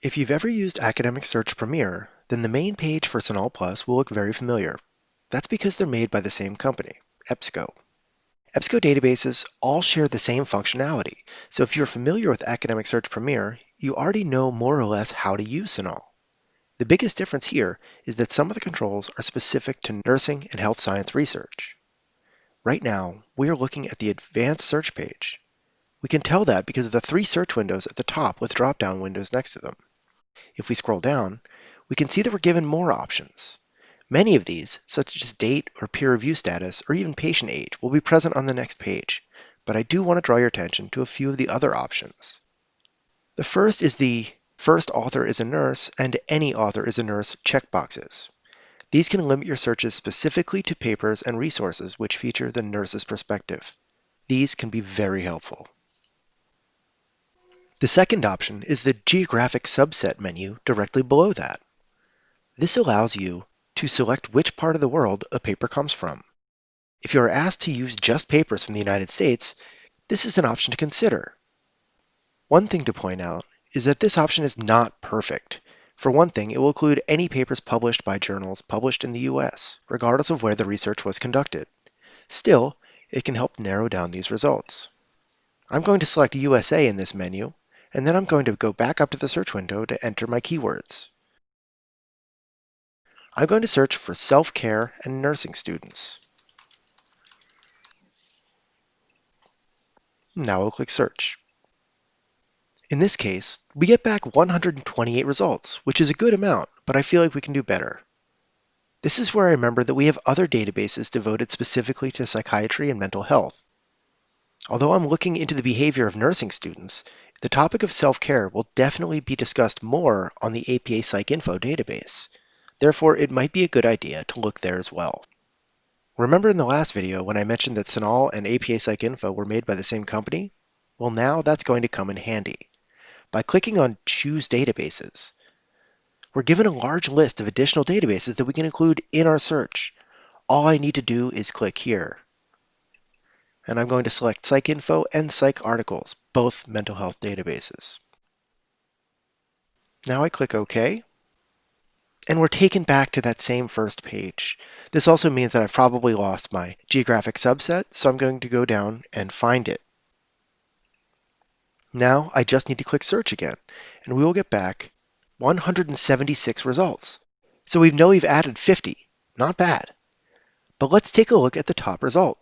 If you've ever used Academic Search Premier, then the main page for CINAHL Plus will look very familiar. That's because they're made by the same company, EBSCO. EBSCO databases all share the same functionality, so if you're familiar with Academic Search Premier, you already know more or less how to use CINAHL. The biggest difference here is that some of the controls are specific to nursing and health science research. Right now, we are looking at the Advanced Search page. We can tell that because of the three search windows at the top with drop-down windows next to them. If we scroll down, we can see that we're given more options. Many of these, such as date or peer review status or even patient age, will be present on the next page, but I do want to draw your attention to a few of the other options. The first is the First author is a nurse and any author is a nurse checkboxes. These can limit your searches specifically to papers and resources which feature the nurse's perspective. These can be very helpful. The second option is the geographic subset menu directly below that. This allows you to select which part of the world a paper comes from. If you are asked to use just papers from the United States, this is an option to consider. One thing to point out is that this option is not perfect. For one thing, it will include any papers published by journals published in the US, regardless of where the research was conducted. Still, it can help narrow down these results. I'm going to select USA in this menu and then I'm going to go back up to the search window to enter my keywords. I'm going to search for self-care and nursing students. Now I'll click search. In this case, we get back 128 results, which is a good amount, but I feel like we can do better. This is where I remember that we have other databases devoted specifically to psychiatry and mental health. Although I'm looking into the behavior of nursing students, the topic of self-care will definitely be discussed more on the APA PsycInfo database. Therefore, it might be a good idea to look there as well. Remember in the last video when I mentioned that CINAHL and APA PsycInfo were made by the same company? Well, now that's going to come in handy. By clicking on Choose Databases, we're given a large list of additional databases that we can include in our search. All I need to do is click here and I'm going to select PsycInfo and PsycArticles, both mental health databases. Now I click OK, and we're taken back to that same first page. This also means that I've probably lost my geographic subset, so I'm going to go down and find it. Now I just need to click search again, and we will get back 176 results. So we know we've added 50, not bad. But let's take a look at the top result.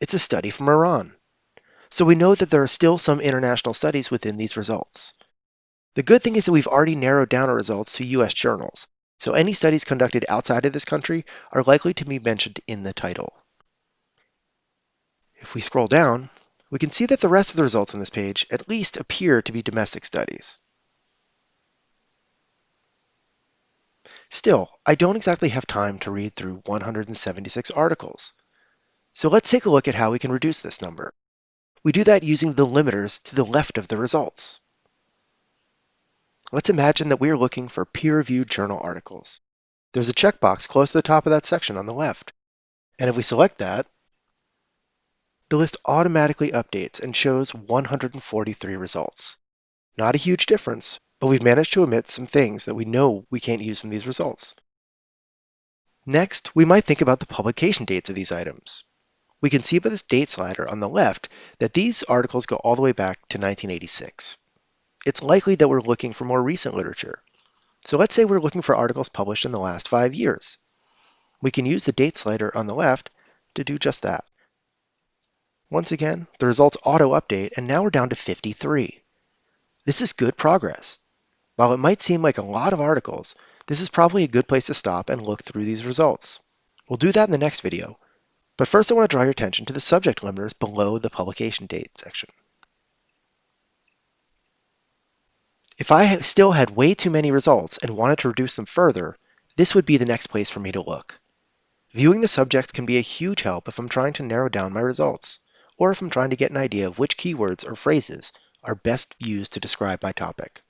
It's a study from Iran. So we know that there are still some international studies within these results. The good thing is that we've already narrowed down our results to US journals, so any studies conducted outside of this country are likely to be mentioned in the title. If we scroll down, we can see that the rest of the results on this page at least appear to be domestic studies. Still, I don't exactly have time to read through 176 articles. So let's take a look at how we can reduce this number. We do that using the limiters to the left of the results. Let's imagine that we are looking for peer-reviewed journal articles. There's a checkbox close to the top of that section on the left. And if we select that, the list automatically updates and shows 143 results. Not a huge difference, but we've managed to omit some things that we know we can't use from these results. Next, we might think about the publication dates of these items. We can see by this date slider on the left that these articles go all the way back to 1986. It's likely that we're looking for more recent literature. So let's say we're looking for articles published in the last five years. We can use the date slider on the left to do just that. Once again, the results auto-update, and now we're down to 53. This is good progress. While it might seem like a lot of articles, this is probably a good place to stop and look through these results. We'll do that in the next video, but first I want to draw your attention to the subject limiters below the publication date section. If I still had way too many results and wanted to reduce them further, this would be the next place for me to look. Viewing the subjects can be a huge help if I'm trying to narrow down my results, or if I'm trying to get an idea of which keywords or phrases are best used to describe my topic.